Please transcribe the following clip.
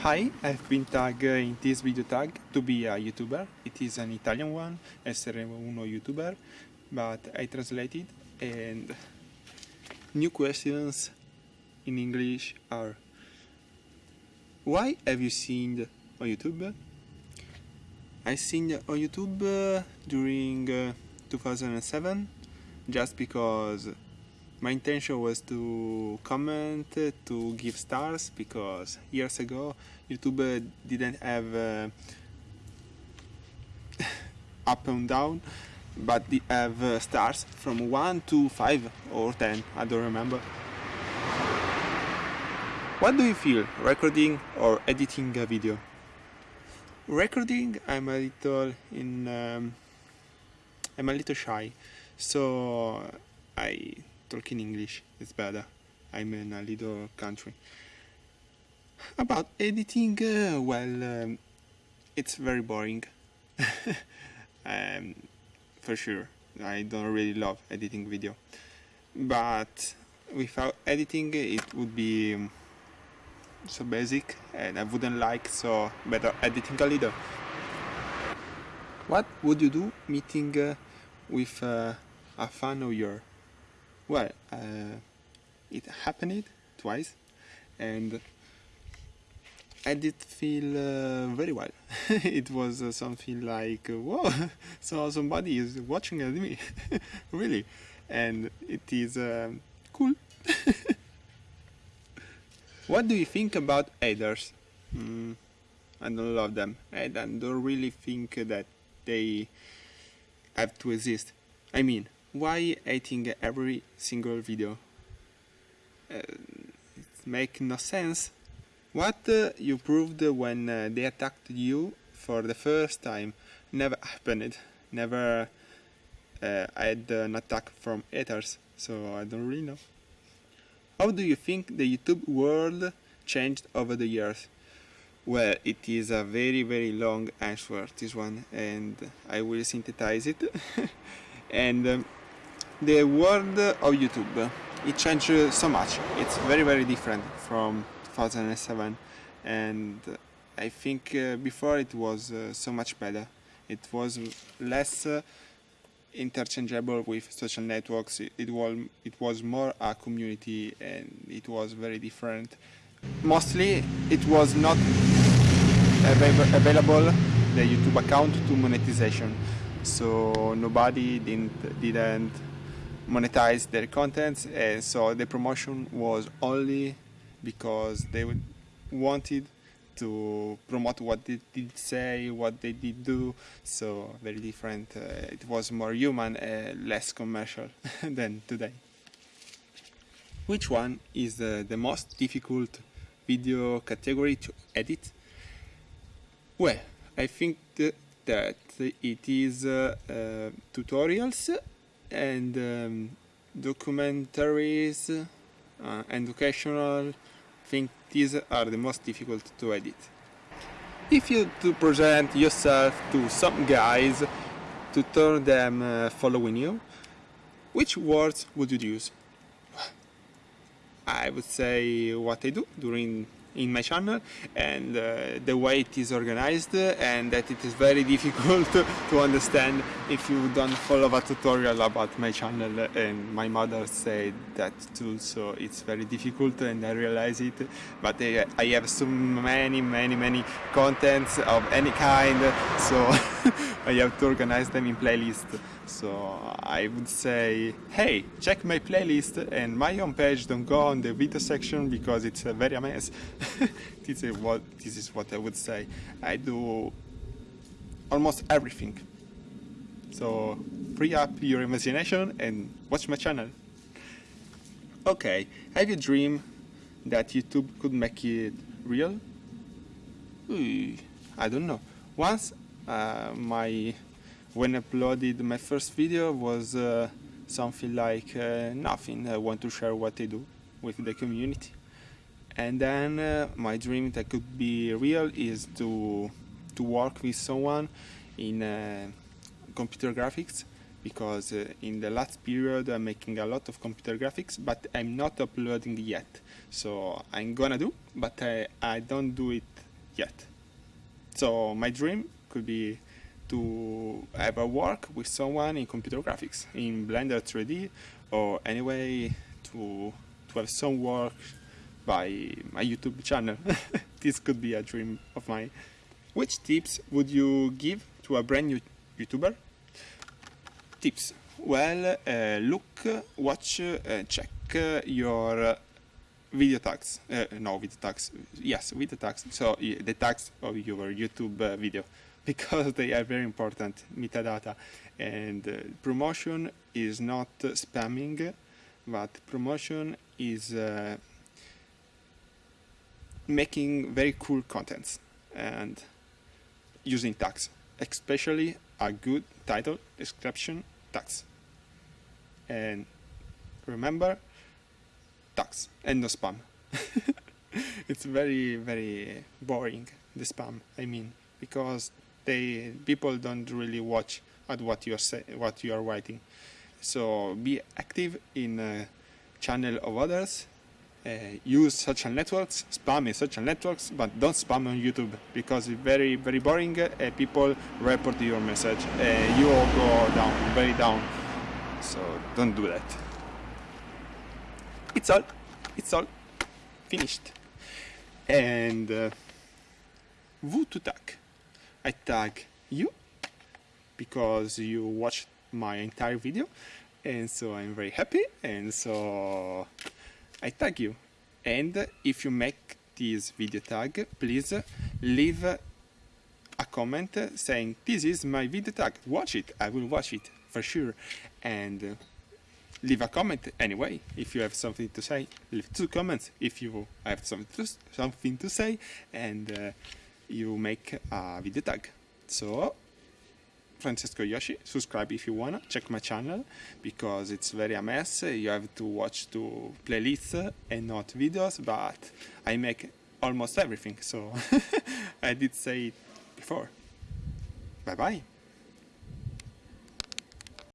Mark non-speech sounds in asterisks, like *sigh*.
Hi, I've been tagged in this video tag to be a YouTuber. It is an Italian one, essere uno YouTuber, but I translated and new questions in English are Why have you seen on YouTube? I seen on YouTube uh, during uh, 2007 just because my intention was to comment, to give stars, because years ago YouTube didn't have uh, *laughs* up and down, but they have uh, stars from 1 to 5 or 10, I don't remember. What do you feel recording or editing a video? Recording, I'm a little in, um, I'm a little shy, so I talk in English. is better. I'm in a little country. About editing, uh, well, um, it's very boring. *laughs* um, for sure. I don't really love editing video. But without editing, it would be um, so basic and I wouldn't like, so better editing a little. What would you do meeting uh, with uh, a fan of yours? Well, uh, it happened twice, and I did feel uh, very well. *laughs* it was uh, something like, uh, whoa, *laughs* so somebody is watching at me, *laughs* really, and it is um, cool. what do you think about haters? Mm, I don't love them. I don't really think that they have to exist. I mean, why hating every single video? Uh, it makes no sense. What uh, you proved when uh, they attacked you for the first time never happened. Never uh, had an attack from haters, so I don't really know. How do you think the YouTube world changed over the years? Well, it is a very very long answer this one and I will synthesize it. *laughs* and um, the world of YouTube. It changed so much. It's very very different from 2007 and I think uh, before it was uh, so much better. It was less uh, interchangeable with social networks. It, it, was it was more a community and it was very different. Mostly it was not available the YouTube account to monetization. So nobody didn't didn't monetize their contents and so the promotion was only because they wanted to promote what they did say, what they did do, so very different. Uh, it was more human, uh, less commercial *laughs* than today. Which one is uh, the most difficult video category to edit? Well, I think that it is uh, uh, tutorials and um, documentaries, uh, educational, I think these are the most difficult to edit. If you to present yourself to some guys to turn them uh, following you, which words would you use? *sighs* I would say what I do during in my channel and uh, the way it is organized uh, and that it is very *laughs* difficult to understand if you don't follow a tutorial about my channel uh, and my mother said that too so it's very difficult and I realize it. But I, I have so many many many contents of any kind so *laughs* I have to organize them in playlist so I would say hey check my playlist and my homepage. Don't go on the video section because it's a very a mess *laughs* this is what this is what I would say. I do almost everything. So free up your imagination and watch my channel. Okay have you dream that YouTube could make it real? I don't know. Once uh, my when I uploaded my first video was uh, something like uh, nothing. I want to share what I do with the community. And then uh, my dream that could be real is to to work with someone in uh, computer graphics because uh, in the last period I'm making a lot of computer graphics but I'm not uploading yet so I'm gonna do but I, I don't do it yet. So my dream could be to have a work with someone in computer graphics, in Blender 3D, or anyway to to have some work by my YouTube channel. *laughs* this could be a dream of mine. Which tips would you give to a brand new YouTuber? Tips. Well, uh, look, watch, uh, check uh, your video tags. Uh, no, video tags. Yes, video tags. So the tags of your YouTube uh, video because they are very important metadata. And uh, promotion is not spamming but promotion is uh, making very cool contents and using tags especially a good title description tags. And remember tags and no spam. *laughs* It's very very boring the spam i mean because they people don't really watch at what you're say, what you are writing. So be active in a channel of others. Uh, use social networks, spam in social networks, but don't spam on YouTube because it's very very boring. Uh, people report your message. Uh, you all go down, very down. So don't do that. It's all. It's all. Finished. And uh, to tag. I tag you because you watched my entire video and so I'm very happy and so I tag you. And if you make this video tag please leave a comment saying this is my video tag. Watch it. I will watch it for sure. And leave a comment anyway. If you have something to say leave two comments. If you have something to, something to say and uh, you make a video tag. So, Francesco Yoshi, subscribe if you wanna, check my channel because it's very a mess. You have to watch two playlists and not videos, but I make almost everything, so *laughs* I did say it before. Bye bye.